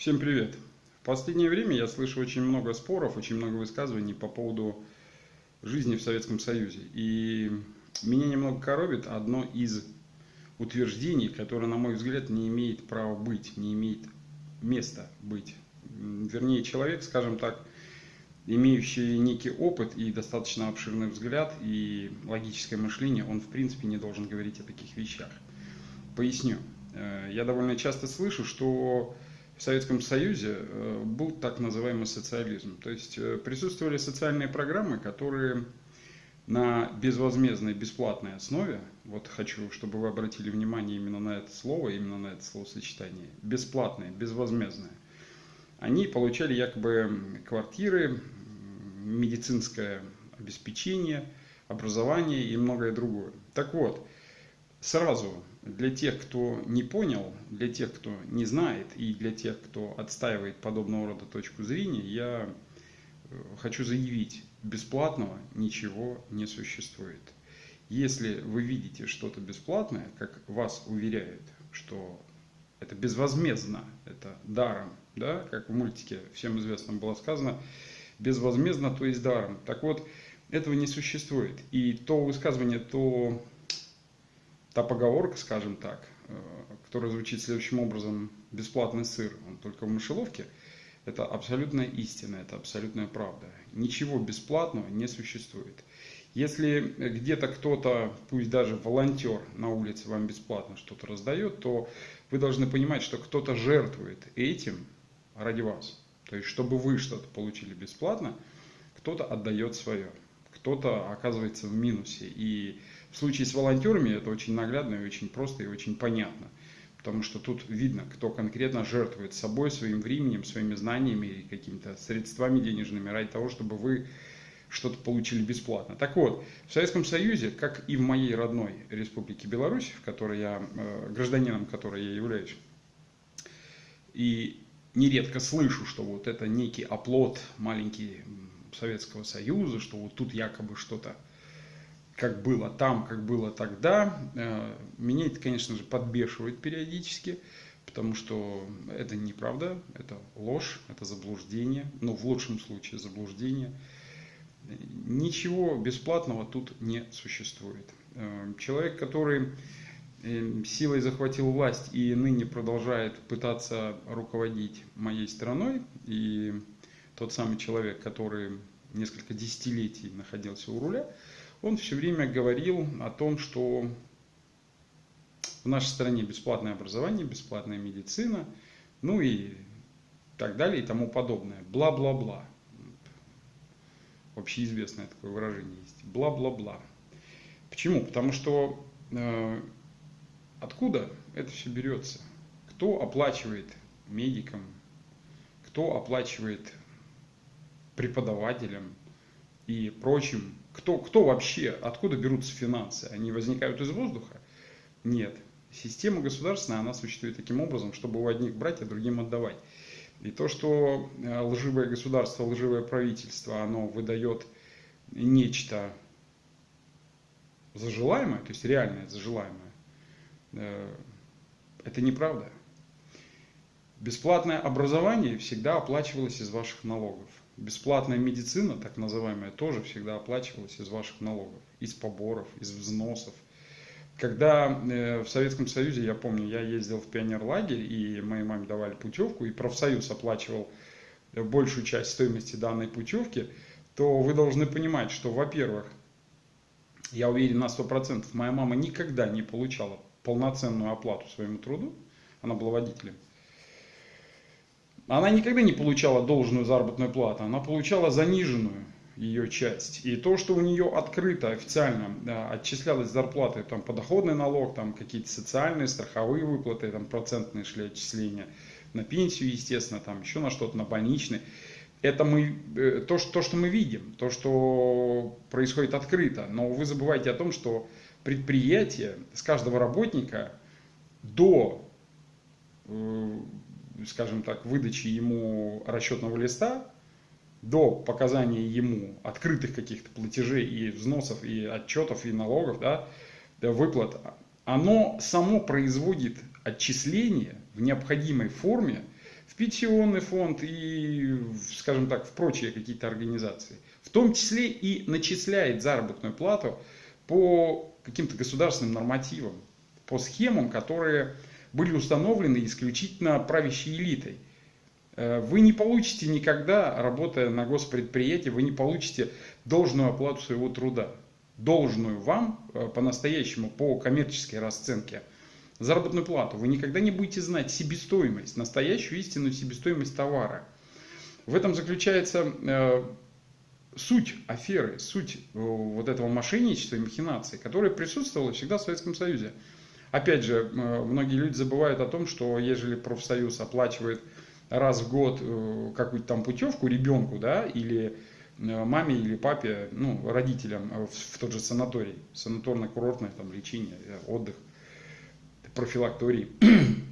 Всем привет! В последнее время я слышу очень много споров, очень много высказываний по поводу жизни в Советском Союзе. И меня немного коробит одно из утверждений, которое, на мой взгляд, не имеет права быть, не имеет места быть. Вернее, человек, скажем так, имеющий некий опыт и достаточно обширный взгляд и логическое мышление, он в принципе не должен говорить о таких вещах. Поясню. Э, я довольно часто слышу, что в Советском Союзе э, был так называемый социализм. То есть э, присутствовали социальные программы, которые на безвозмездной, бесплатной основе, вот хочу, чтобы вы обратили внимание именно на это слово, именно на это словосочетание, бесплатные, безвозмездные, они получали якобы квартиры, медицинское обеспечение, образование и многое другое. Так вот, сразу для тех, кто не понял, для тех, кто не знает и для тех, кто отстаивает подобного рода точку зрения, я э, хочу заявить, бесплатного ничего не существует. Если вы видите что-то бесплатное, как вас уверяют, что это безвозмездно, это даром, да, как в мультике всем известном было сказано, безвозмездно, то есть даром. Так вот, этого не существует. И то высказывание, то та поговорка, скажем так, э, которая звучит следующим образом, бесплатный сыр, он только в мышеловке, это абсолютная истина, это абсолютная правда. Ничего бесплатного не существует. Если где-то кто-то, пусть даже волонтер на улице вам бесплатно что-то раздает, то вы должны понимать, что кто-то жертвует этим ради вас. То есть, чтобы вы что-то получили бесплатно, кто-то отдает свое, кто-то оказывается в минусе. И в случае с волонтерами это очень наглядно и очень просто и очень понятно. Потому что тут видно, кто конкретно жертвует собой, своим временем, своими знаниями и какими-то средствами денежными ради того, чтобы вы что-то получили бесплатно. Так вот, в Советском Союзе, как и в моей родной Республике Беларусь, в которой я, э, гражданином которой я являюсь, и нередко слышу, что вот это некий оплот маленький Советского Союза, что вот тут якобы что-то как было там, как было тогда. Э, меня это, конечно же, подбешивает периодически, потому что это неправда, это ложь, это заблуждение, ну, в лучшем случае заблуждение. Ничего бесплатного тут не существует. Э, человек, который э, силой захватил власть и ныне продолжает пытаться руководить моей страной, и тот самый человек, который несколько десятилетий находился у руля, он все время говорил о том, что в нашей стране бесплатное образование, бесплатная медицина, ну и так далее и тому подобное. Бла-бла-бла. Общеизвестное такое выражение есть. Бла-бла-бла. Почему? Потому что э, откуда это все берется? Кто оплачивает медикам? Кто оплачивает преподавателям и прочим кто, кто вообще, откуда берутся финансы? Они возникают из воздуха? Нет. Система государственная, она существует таким образом, чтобы у одних брать, а другим отдавать. И то, что э, лживое государство, лживое правительство, оно выдает нечто зажелаемое, то есть реальное зажелаемое, э, это неправда. Бесплатное образование всегда оплачивалось из ваших налогов. Бесплатная медицина, так называемая, тоже всегда оплачивалась из ваших налогов, из поборов, из взносов. Когда э, в Советском Союзе, я помню, я ездил в пионерлагерь, и моей маме давали путевку, и профсоюз оплачивал большую часть стоимости данной путевки, то вы должны понимать, что, во-первых, я уверен на 100%, моя мама никогда не получала полноценную оплату своему труду, она была водителем, она никогда не получала должную заработную плату, она получала заниженную ее часть. И то, что у нее открыто официально да, отчислялась зарплаты, там подоходный налог, там какие-то социальные, страховые выплаты, там процентные шли отчисления на пенсию, естественно, там еще на что-то, на больничный. Это мы, э, то, что, то, что мы видим, то, что происходит открыто. Но вы забывайте о том, что предприятие с каждого работника до э, скажем так, выдачи ему расчетного листа до показания ему открытых каких-то платежей и взносов, и отчетов, и налогов, да, выплат, оно само производит отчисление в необходимой форме в пенсионный фонд и, скажем так, в прочие какие-то организации. В том числе и начисляет заработную плату по каким-то государственным нормативам, по схемам, которые были установлены исключительно правящей элитой. Э, вы не получите никогда, работая на госпредприятии, вы не получите должную оплату своего труда. Должную вам э, по-настоящему, по коммерческой расценке заработную плату. Вы никогда не будете знать себестоимость, настоящую истинную себестоимость товара. В этом заключается э, суть аферы, суть вот этого мошенничества и махинации, которое присутствовало всегда в Советском Союзе. Опять же, многие люди забывают о том, что ежели профсоюз оплачивает раз в год э, какую-то там путевку ребенку, да, или э, маме или папе, ну, родителям в, в тот же санаторий, санаторно-курортное там лечение, отдых, профилакторий.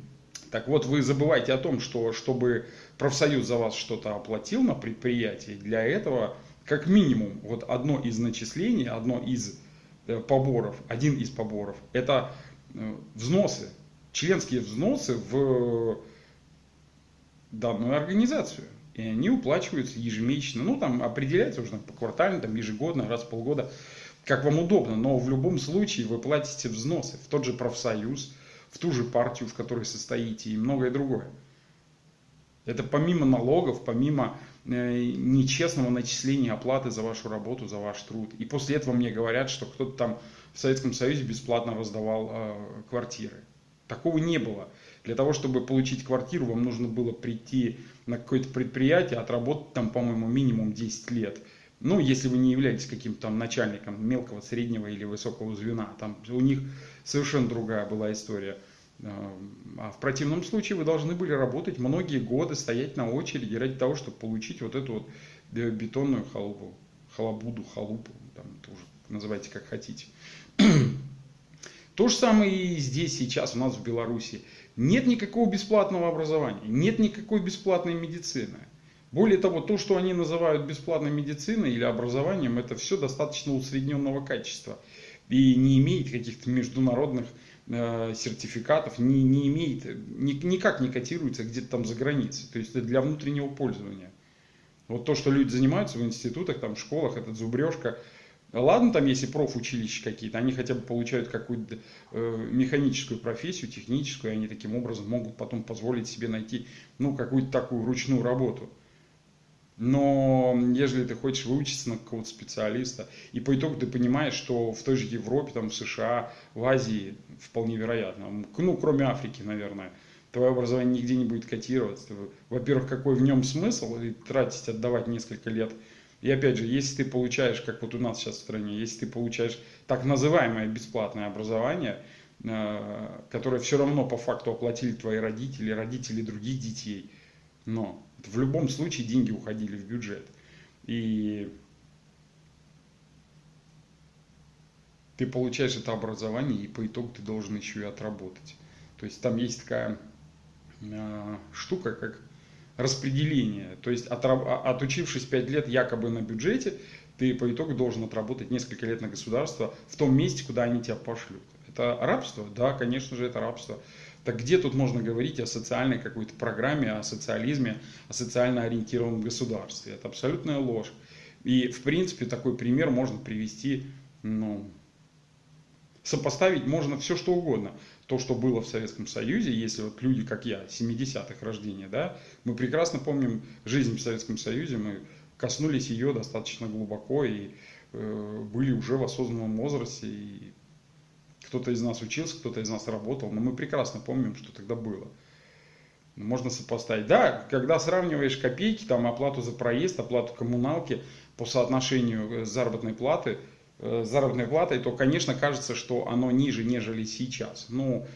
Так вот, вы забывайте о том, что чтобы профсоюз за вас что-то оплатил на предприятии, для этого как минимум вот одно из начислений, одно из э, поборов, один из поборов, это взносы, членские взносы в данную организацию. И они уплачиваются ежемесячно. Ну, там определяется уже по квартально, там, ежегодно, раз в полгода, как вам удобно. Но в любом случае вы платите взносы в тот же профсоюз, в ту же партию, в которой состоите и многое другое. Это помимо налогов, помимо э, нечестного начисления оплаты за вашу работу, за ваш труд. И после этого мне говорят, что кто-то там в Советском Союзе бесплатно раздавал э, квартиры. Такого не было. Для того, чтобы получить квартиру, вам нужно было прийти на какое-то предприятие, отработать там, по-моему, минимум 10 лет. Ну, если вы не являетесь каким-то там начальником мелкого, среднего или высокого звена, там у них совершенно другая была история. А в противном случае вы должны были работать многие годы, стоять на очереди ради того, чтобы получить вот эту вот бетонную халупу, халабуду, халупу, там, тоже называйте как хотите. То же самое и здесь сейчас у нас в Беларуси. Нет никакого бесплатного образования, нет никакой бесплатной медицины. Более того, то, что они называют бесплатной медициной или образованием, это все достаточно усредненного качества и не имеет каких-то международных э, сертификатов, не, не имеет, ни, никак не котируется где-то там за границей. То есть это для внутреннего пользования. Вот то, что люди занимаются в институтах, там, в школах, это зубрежка – Ладно, там если профучилища какие-то, они хотя бы получают какую-то э, механическую профессию, техническую, и они таким образом могут потом позволить себе найти ну, какую-то такую ручную работу. Но если ты хочешь выучиться на какого-то специалиста, и по итогу ты понимаешь, что в той же Европе, там, в США, в Азии вполне вероятно, ну, кроме Африки, наверное, твое образование нигде не будет котироваться. Во-первых, какой в нем смысл тратить, отдавать несколько лет – и опять же, если ты получаешь, как вот у нас сейчас в стране, если ты получаешь так называемое бесплатное образование, э, которое все равно по факту оплатили твои родители, родители других детей, но в любом случае деньги уходили в бюджет. И ты получаешь это образование, и по итогу ты должен еще и отработать. То есть там есть такая э, штука, как распределение. То есть от, а, отучившись 5 лет якобы на бюджете, ты по итогу должен отработать несколько лет на государство в том месте, куда они тебя пошлют. Это рабство? Да, конечно же, это рабство. Так где тут можно говорить о социальной какой-то программе, о социализме, о социально ориентированном государстве? Это абсолютная ложь. И, в принципе, такой пример можно привести, ну, сопоставить можно все что угодно то, что было в Советском Союзе, если вот люди, как я, 70-х рождения, да, мы прекрасно помним жизнь в Советском Союзе, мы коснулись ее достаточно глубоко и э, были уже в осознанном возрасте, и кто-то из нас учился, кто-то из нас работал, но мы прекрасно помним, что тогда было. Можно сопоставить. Да, когда сравниваешь копейки, там оплату за проезд, оплату коммуналки по соотношению заработной платы – Э, заработной платой, то, конечно, кажется, что оно ниже, нежели сейчас. Ну,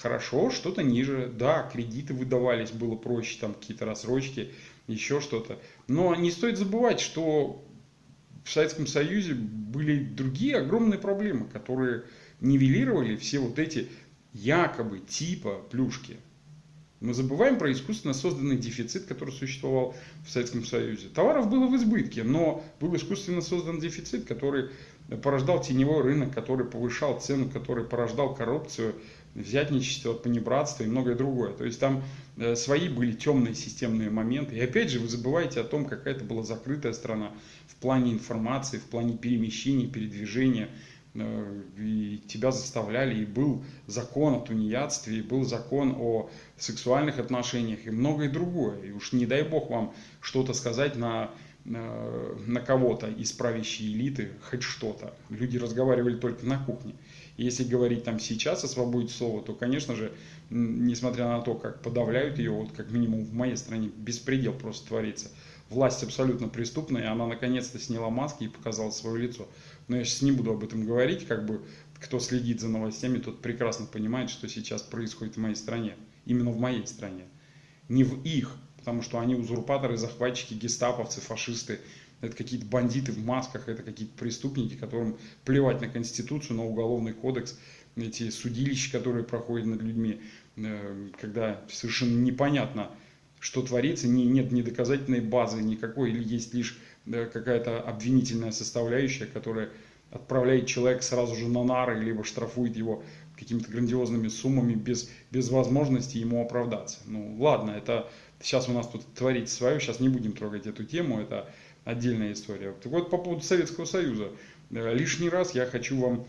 хорошо, что-то ниже. Да, кредиты выдавались, было проще, там какие-то рассрочки, еще что-то. Но не стоит забывать, что в Советском Союзе были другие огромные проблемы, которые нивелировали все вот эти якобы типа плюшки. Мы забываем про искусственно созданный дефицит, который существовал в Советском Союзе. Товаров было в избытке, но был искусственно создан дефицит, который порождал теневой рынок, который повышал цену, который порождал коррупцию, взятничество, понебратство и многое другое. То есть там э, свои были темные системные моменты. И опять же, вы забываете о том, какая это была закрытая страна в плане информации, в плане перемещения, передвижения. Э, и тебя заставляли, и был закон о тунеядстве, и был закон о сексуальных отношениях, и многое другое. И уж не дай бог вам что-то сказать на э, на кого-то из правящей элиты хоть что-то. Люди разговаривали только на кухне. Если говорить там сейчас о свободе слова, то, конечно же, несмотря на то, как подавляют ее, вот как минимум в моей стране беспредел просто творится. Власть абсолютно преступная, и она наконец-то сняла маски и показала свое лицо. Но я сейчас не буду об этом говорить, как бы кто следит за новостями, тот прекрасно понимает, что сейчас происходит в моей стране. Именно в моей стране. Не в их, потому что они узурпаторы, захватчики, гестаповцы, фашисты, это какие-то бандиты в масках, это какие-то преступники, которым плевать на Конституцию, на Уголовный кодекс, эти судилища, которые проходят над людьми, э, когда совершенно непонятно, что творится, не, нет ни доказательной базы никакой, или есть лишь какая-то обвинительная составляющая, которая отправляет человека сразу же на нары, либо штрафует его какими-то грандиозными суммами без, без возможности ему оправдаться. Ну ладно, это сейчас у нас тут творится свое, сейчас не будем трогать эту тему, это отдельная история. Так вот, по поводу Советского Союза. Э, лишний раз я хочу вам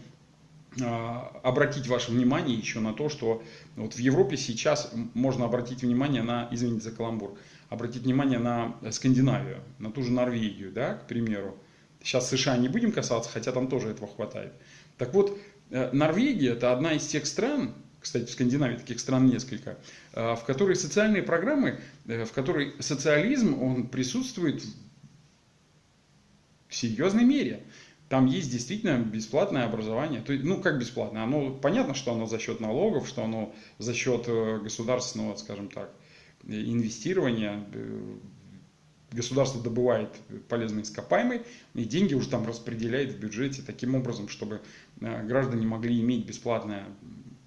обратить ваше внимание еще на то, что вот в Европе сейчас можно обратить внимание на, извините за каламбур, обратить внимание на Скандинавию, на ту же Норвегию, да, к примеру. Сейчас США не будем касаться, хотя там тоже этого хватает. Так вот, э, Норвегия это одна из тех стран, кстати, в Скандинавии таких стран несколько, э, в которой социальные программы, в которой социализм, он присутствует в серьезной мере. Там есть действительно бесплатное образование. То есть, ну, как бесплатное? Оно, понятно, что оно за счет налогов, что оно за счет э, государственного, скажем так, инвестирования. Э, государство добывает полезные ископаемые, и деньги уже там распределяет в бюджете таким образом, чтобы э, граждане могли иметь бесплатное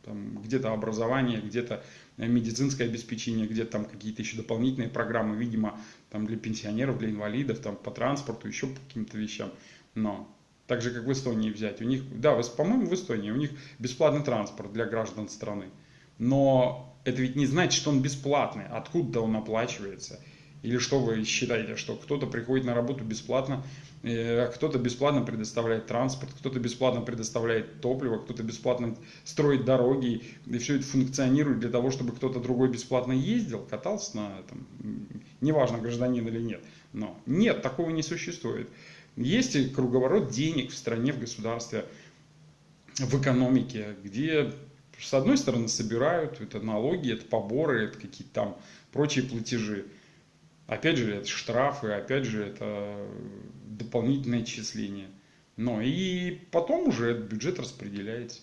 где-то образование, где-то медицинское обеспечение, где-то там какие-то еще дополнительные программы, видимо, там для пенсионеров, для инвалидов, там по транспорту, еще по каким-то вещам. Но так же, как в Эстонии взять. У них, да, по-моему, в Эстонии у них бесплатный транспорт для граждан страны. Но это ведь не значит, что он бесплатный. Откуда он оплачивается? Или что вы считаете, что кто-то приходит на работу бесплатно, э, кто-то бесплатно предоставляет транспорт, кто-то бесплатно предоставляет топливо, кто-то бесплатно строит дороги, и все это функционирует для того, чтобы кто-то другой бесплатно ездил, катался на этом, неважно, гражданин или нет. Но нет, такого не существует. Есть круговорот денег в стране, в государстве, в экономике, где с одной стороны собирают, это налоги, это поборы, это какие-то там прочие платежи. Опять же, это штрафы, опять же, это дополнительное отчисление. Но и потом уже этот бюджет распределяется.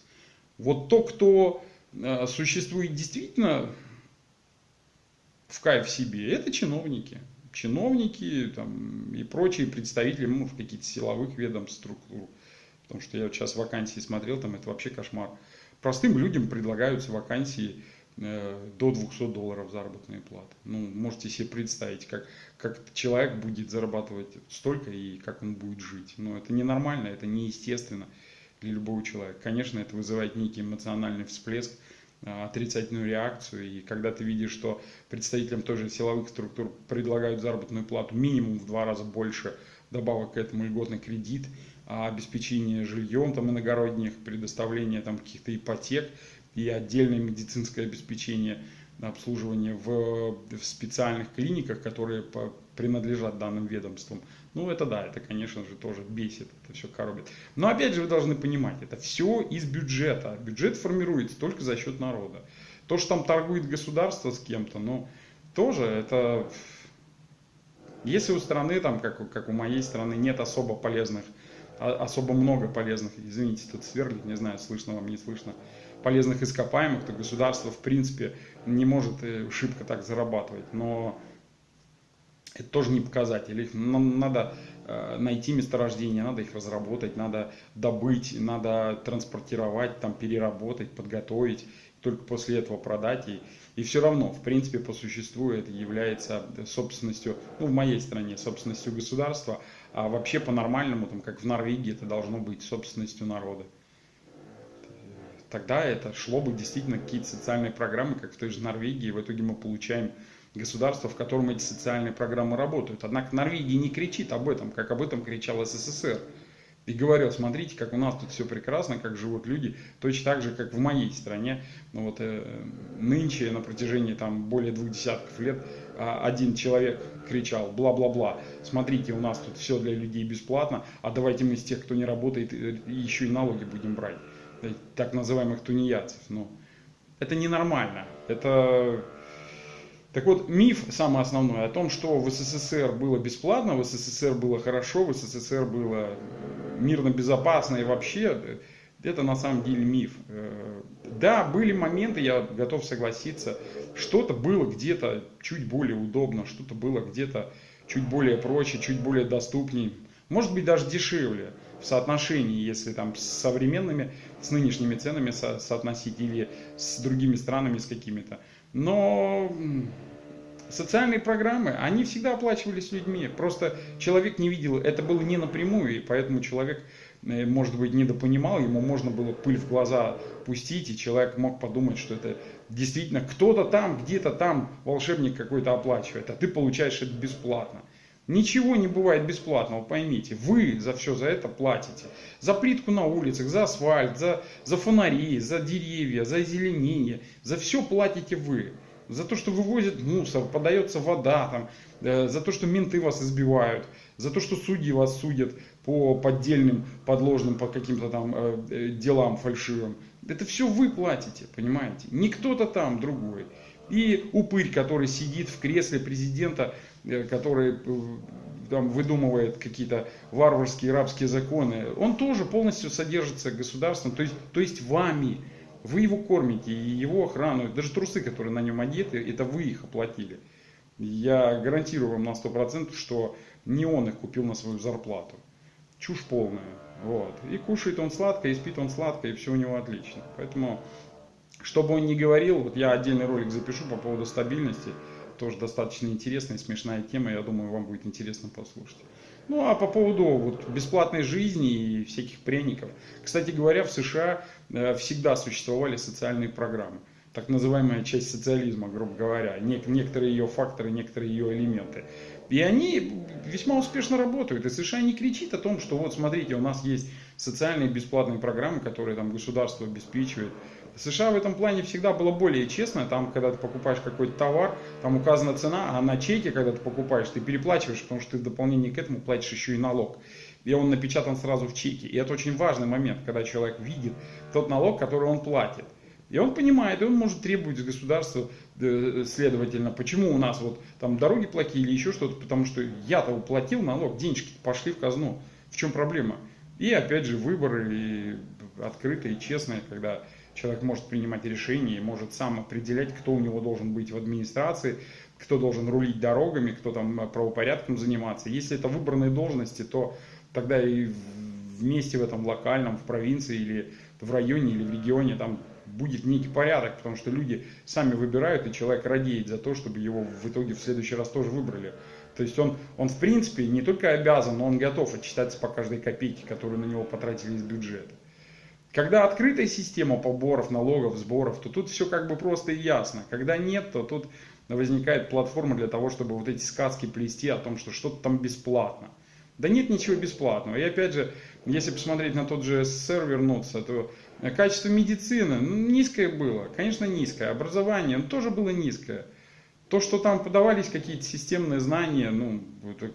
Вот то, кто э, существует действительно в кайф себе, это чиновники. Чиновники там, и прочие представители ну, в каких-то силовых ведомств, структур. Потому что я вот сейчас вакансии смотрел, там это вообще кошмар. Простым людям предлагаются вакансии Э, до 200 долларов заработной платы. Ну, можете себе представить, как, как человек будет зарабатывать столько и как он будет жить. Но это ненормально, это неестественно для любого человека. Конечно, это вызывает некий эмоциональный всплеск, отрицательную реакцию. И когда ты видишь, что представителям тоже силовых структур предлагают заработную плату минимум в два раза больше, добавок к этому льготный кредит, а обеспечение жильем там иногородних, предоставление там каких-то ипотек – и отдельное медицинское обеспечение обслуживания в, в специальных клиниках, которые принадлежат данным ведомствам. Ну, это да, это, конечно же, тоже бесит, это все коробит. Но опять же, вы должны понимать, это все из бюджета. Бюджет формируется только за счет народа. То, что там торгует государство с кем-то, ну, тоже это... Если у страны, там, как, как у моей страны, нет особо полезных, а, особо много полезных, извините, тут сверлит, не знаю, слышно вам, не слышно, полезных ископаемых, то государство в принципе не может э, шибко так зарабатывать. Но это тоже не показатель. Их надо э, найти месторождение, надо их разработать, надо добыть, надо транспортировать, там, переработать, подготовить, только после этого продать. И, и все равно, в принципе, по существу это является собственностью, ну, в моей стране, собственностью государства, а вообще по-нормальному, там, как в Норвегии, это должно быть собственностью народа. тогда это шло бы действительно какие-то социальные программы, как в той же Норвегии, и в итоге мы получаем государство, в котором эти социальные программы работают. Однако Норвегия не кричит об этом, как об этом кричал СССР. И говорил, смотрите, как у нас тут все прекрасно, как живут люди, точно так же, как в моей стране. Ну вот э, нынче на протяжении там более двух десятков лет а, один человек кричал бла-бла-бла, смотрите, у нас тут все для людей бесплатно, а давайте мы из тех, кто не работает, еще и налоги будем брать, э, так называемых тунеядцев. Ну, это ненормально. Это так вот, миф самый основной о том, что в СССР было бесплатно, в СССР было хорошо, в СССР было мирно безопасно и вообще, это на самом деле миф. Э, да, были моменты, я готов согласиться, что-то было где-то чуть более удобно, что-то было где-то чуть более проще, чуть более доступней, может быть даже дешевле в соотношении, если там с современными, с нынешними ценами со соотносить или с другими странами, с какими-то. Но социальные программы, они всегда оплачивались людьми. Просто человек не видел, это было не напрямую, и поэтому человек, э, может быть, недопонимал, ему можно было пыль в глаза пустить, и человек мог подумать, что это действительно кто-то там, где-то там волшебник какой-то оплачивает, а ты получаешь это бесплатно. Ничего не бывает бесплатного, поймите. Вы за все за это платите. За плитку на улицах, за асфальт, за, за фонари, за деревья, за озеленение. За все платите вы за то, что вывозят мусор, подается вода, там, э, за то, что менты вас избивают, за то, что судьи вас судят по поддельным, подложным, по каким-то там э, э, делам фальшивым. Это все вы платите, понимаете? Не кто-то там другой. И упырь, который сидит в кресле президента, который э, там выдумывает какие-то варварские рабские законы, он тоже полностью содержится государством, то есть, то есть вами. Вы его кормите, и его охрану, даже трусы, которые на нем одеты, это вы их оплатили. Я гарантирую вам на 100%, что не он их купил на свою зарплату. Чушь полная. Вот. И кушает он сладко, и спит он сладко, и все у него отлично. Поэтому, что бы он ни говорил, вот я отдельный ролик запишу по поводу стабильности. Тоже достаточно интересная, смешная тема, я думаю, вам будет интересно послушать. Ну а по поводу вот, бесплатной жизни и всяких пряников. Кстати говоря, в США э, всегда существовали социальные программы. Так называемая часть социализма, грубо говоря. Некоторые ее факторы, некоторые ее элементы. И они весьма успешно работают. И США не кричит о том, что вот смотрите, у нас есть социальные бесплатные программы, которые там государство обеспечивает. США в этом плане всегда было более честно. Там, когда ты покупаешь какой-то товар, там указана цена, а на чеке, когда ты покупаешь, ты переплачиваешь, потому что ты в дополнение к этому платишь еще и налог. И он напечатан сразу в чеке. И это очень важный момент, когда человек видит тот налог, который он платит. И он понимает, и он может требовать с государства, э, следовательно, почему у нас вот там дороги плохие или еще что-то, потому что я-то уплатил налог, денежки пошли в казну. В чем проблема? И опять же выборы и открытые, честные, когда человек может принимать решения может сам определять, кто у него должен быть в администрации, кто должен рулить дорогами, кто там правопорядком заниматься. Если это выбранные должности, то тогда и вместе в этом локальном, в провинции или в районе или в регионе там будет некий порядок, потому что люди сами выбирают, и человек радеет за то, чтобы его в итоге в следующий раз тоже выбрали. То есть он, он в принципе не только обязан, но он готов отчитаться по каждой копейке, которую на него потратили из бюджета. Когда открытая система поборов, налогов, сборов, то тут все как бы просто и ясно. Когда нет, то тут возникает платформа для того, чтобы вот эти сказки плести о том, что что-то там бесплатно. Да нет ничего бесплатного. И опять же, если посмотреть на тот же СССР вернуться, то качество медицины ну, низкое было. Конечно, низкое. Образование ну, тоже было низкое. То, что там подавались какие-то системные знания, ну,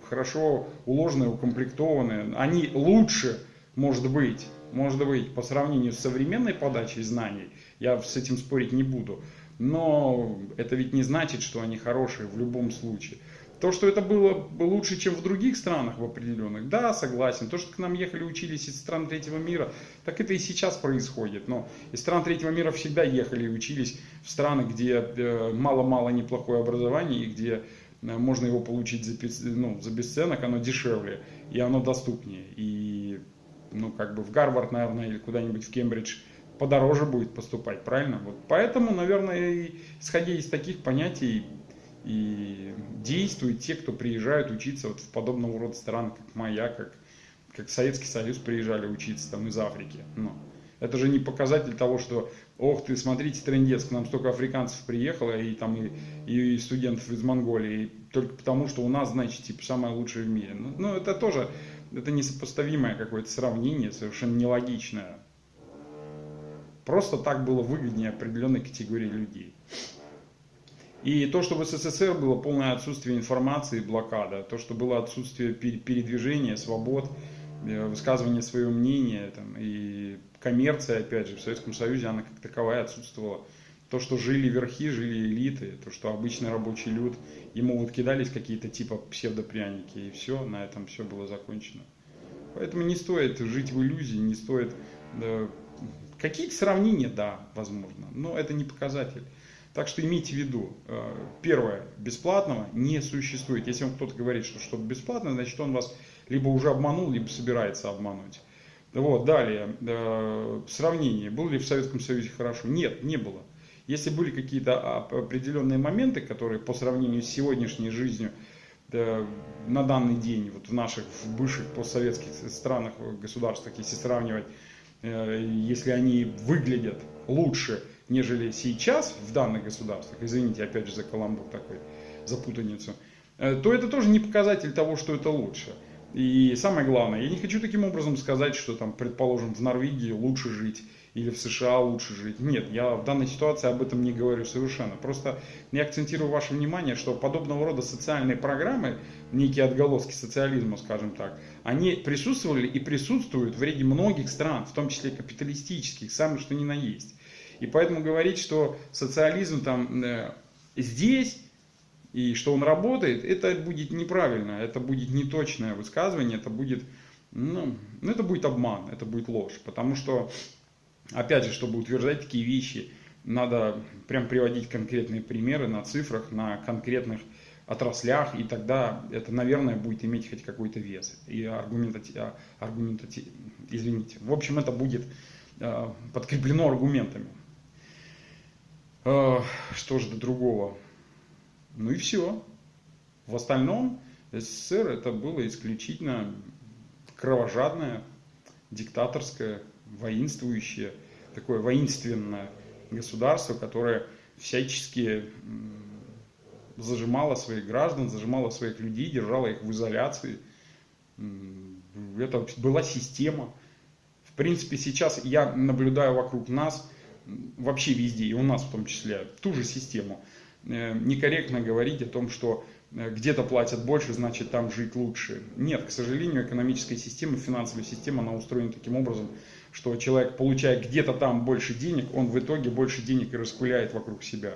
хорошо уложенные, укомплектованные, они лучше, может быть, может быть, по сравнению с современной подачей знаний, я с этим спорить не буду, но это ведь не значит, что они хорошие в любом случае. То, что это было лучше, чем в других странах в определенных, да, согласен. То, что к нам ехали, учились из стран третьего мира, так это и сейчас происходит. Но из стран третьего мира всегда ехали и учились в страны, где э, мало-мало неплохое образование, и где э, можно его получить за, ну, за бесценок, оно дешевле, и оно доступнее. И ну, как бы в Гарвард, наверное, или куда-нибудь в Кембридж подороже будет поступать, правильно? Вот поэтому, наверное, исходя из таких понятий, и действуют те, кто приезжают учиться вот в подобного рода стран, как моя, как, как Советский Союз приезжали учиться там из Африки. Ну, Это же не показатель того, что, ох ты, смотрите, трендец, к нам столько африканцев приехало, и там и, и студентов из Монголии, только потому, что у нас, значит, типа, самое лучшее в мире. Ну, ну это тоже, это несопоставимое какое-то сравнение, совершенно нелогичное. Просто так было выгоднее определенной категории людей. И то, что в СССР было полное отсутствие информации, блокада, то, что было отсутствие передвижения, свобод, э, высказывания своего мнения там, и коммерция, опять же, в Советском Союзе она как таковая отсутствовала. То, что жили верхи, жили элиты, то, что обычный рабочий люд, ему вот кидались какие-то типа псевдопряники, и все, на этом все было закончено. Поэтому не стоит жить в иллюзии, не стоит... Да, какие-то сравнения, да, возможно, но это не показатель. Так что имейте в виду, э, первое, бесплатного не существует. Если вам кто-то говорит, что что-то бесплатно, значит он вас либо уже обманул, либо собирается обмануть. Вот, далее, э, сравнение. Было ли в Советском Союзе хорошо? Нет, не было. Если были какие-то определенные моменты, которые по сравнению с сегодняшней жизнью на данный день, вот в наших в бывших постсоветских странах, государствах, если сравнивать, э, если они выглядят лучше, нежели сейчас в данных государствах, извините опять же за каламбур такой, за путаницу, э, то это тоже не показатель того, что это лучше. И самое главное, я не хочу таким образом сказать, что там, предположим, в Норвегии лучше жить или в США лучше жить. Нет, я в данной ситуации об этом не говорю совершенно. Просто я акцентирую ваше внимание, что подобного рода социальные программы, некие отголоски социализма, скажем так, они присутствовали и присутствуют в ряде многих стран, в том числе капиталистических, самое что ни на есть. И поэтому говорить, что социализм там э, здесь и что он работает, это будет неправильно, это будет неточное высказывание, это будет, ну, ну, это будет обман, это будет ложь. Потому что, опять же, чтобы утверждать такие вещи, надо прям приводить конкретные примеры на цифрах, на конкретных отраслях, и тогда это, наверное, будет иметь хоть какой-то вес. И аргументати... А, аргументати... извините. В общем, это будет э, подкреплено аргументами. Э, что же до другого? Ну и все. В остальном СССР это было исключительно кровожадное, диктаторское, воинствующее, такое воинственное государство, которое всячески зажимало своих граждан, зажимало своих людей, держало их в изоляции. Это была система. В принципе, сейчас я наблюдаю вокруг нас, вообще везде, и у нас в том числе, ту же систему. Э, некорректно говорить о том, что э, где-то платят больше, значит там жить лучше. Нет, к сожалению, экономическая система, финансовая система, она устроена таким образом, что человек, получая где-то там больше денег, он в итоге больше денег и распыляет вокруг себя.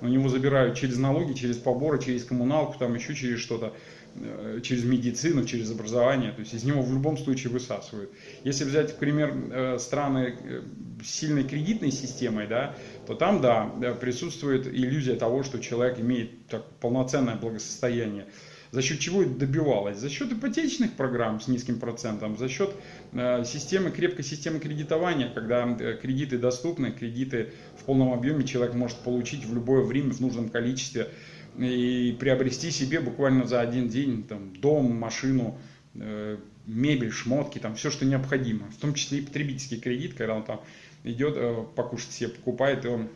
У него забирают через налоги, через поборы, через коммуналку, там еще через что-то. Э, через медицину, через образование, то есть из него в любом случае высасывают. Если взять, например, э, страны э, с сильной кредитной системой, да, то там, да, присутствует иллюзия того, что человек имеет так, полноценное благосостояние. За счет чего это добивалось? За счет ипотечных программ с низким процентом, за счет э, системы, крепкой системы кредитования, когда э, кредиты доступны, кредиты в полном объеме человек может получить в любое время в нужном количестве и приобрести себе буквально за один день там, дом, машину, э, мебель, шмотки, там все, что необходимо. В том числе и потребительский кредит, когда он там идет покушать себе, покупает, и он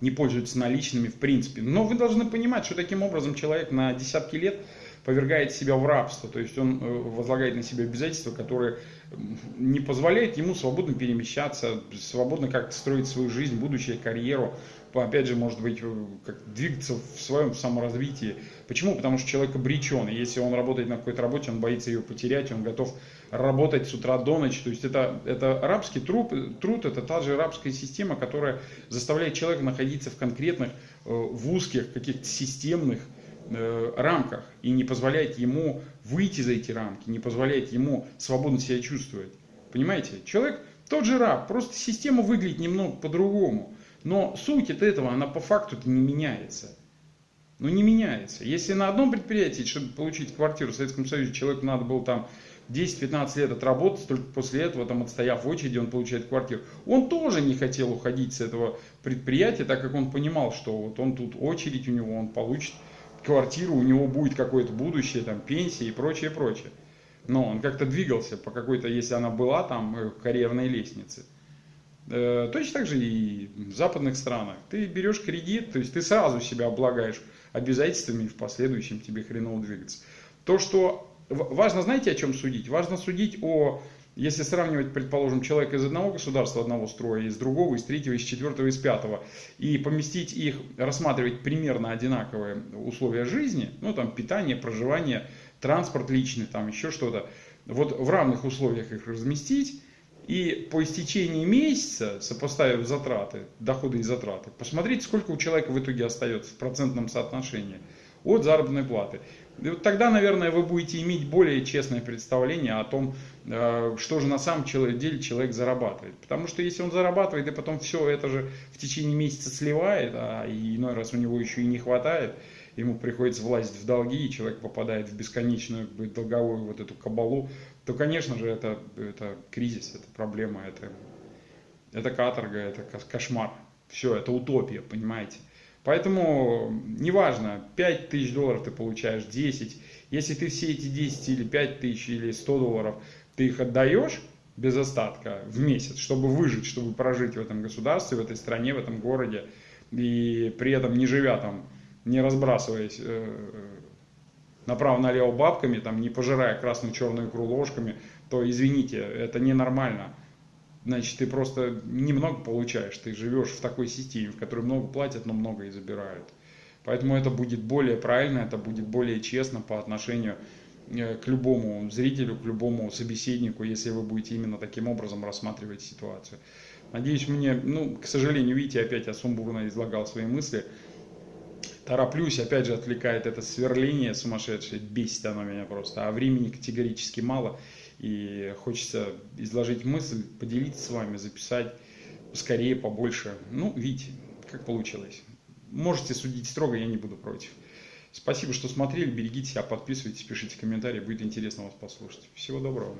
не пользуется наличными в принципе. Но вы должны понимать, что таким образом человек на десятки лет повергает себя в рабство, то есть он э, возлагает на себя обязательства, которые не позволяют ему свободно перемещаться, свободно как-то строить свою жизнь, будущее, карьеру, опять же, может быть, э, как двигаться в своем саморазвитии. Почему? Потому что человек обречен, если он работает на какой-то работе, он боится ее потерять, он готов работать с утра до ночи. То есть это, это рабский труд, труд, это та же рабская система, которая заставляет человека находиться в конкретных, э, в узких, каких-то системных э, рамках и не позволяет ему выйти за эти рамки, не позволяет ему свободно себя чувствовать. Понимаете? Человек тот же раб, просто система выглядит немного по-другому. Но суть от этого, она по факту не меняется. Ну не меняется. Если на одном предприятии, чтобы получить квартиру в Советском Союзе, человеку надо было там 10-15 лет отработать, только после этого, там, отстояв в очереди, он получает квартиру. Он тоже не хотел уходить с этого предприятия, так как он понимал, что вот он тут очередь у него, он получит квартиру, у него будет какое-то будущее, там, пенсия и прочее, прочее. Но он как-то двигался по какой-то, если она была там, э, карьерной лестнице. Э, точно так же и в западных странах. Ты берешь кредит, то есть ты сразу себя облагаешь обязательствами и в последующем тебе хреново двигаться. То, что важно, знаете, о чем судить? Важно судить о, если сравнивать, предположим, человека из одного государства, одного строя, из другого, из третьего, из четвертого, из пятого, и поместить их, рассматривать примерно одинаковые условия жизни, ну там питание, проживание, транспорт личный, там еще что-то, вот в равных условиях их разместить, и по истечении месяца, сопоставив затраты, доходы и затраты, посмотрите, сколько у человека в итоге остается в процентном соотношении от заработной платы. Вот тогда, наверное, вы будете иметь более честное представление о том, э, что же на самом деле человек зарабатывает. Потому что если он зарабатывает и потом все это же в течение месяца сливает, а иной раз у него еще и не хватает, ему приходится влазить в долги, и человек попадает в бесконечную долговую вот эту кабалу, то, конечно же, это, это кризис, это проблема, это, это каторга, это кошмар. Все, это утопия, понимаете. Поэтому неважно, 5 тысяч долларов ты получаешь, 10. Если ты все эти 10 или 5 тысяч или 100 долларов, ты их отдаешь без остатка в месяц, чтобы выжить, чтобы прожить в этом государстве, в этой стране, в этом городе, и при этом не живя там, не разбрасываясь э, направо-налево бабками, там, не пожирая красную-черную икру ложками, то извините, это ненормально. Значит, ты просто немного получаешь, ты живешь в такой системе, в которой много платят, но много и забирают. Поэтому это будет более правильно, это будет более честно по отношению э, к любому зрителю, к любому собеседнику, если вы будете именно таким образом рассматривать ситуацию. Надеюсь, мне, ну, к сожалению, видите, опять я сумбурно излагал свои мысли тороплюсь, опять же отвлекает это сверление сумасшедшее, бесит оно меня просто, а времени категорически мало, и хочется изложить мысль, поделиться с вами, записать скорее, побольше. Ну, видите, как получилось. Можете судить строго, я не буду против. Спасибо, что смотрели, берегите себя, подписывайтесь, пишите комментарии, будет интересно вас послушать. Всего доброго.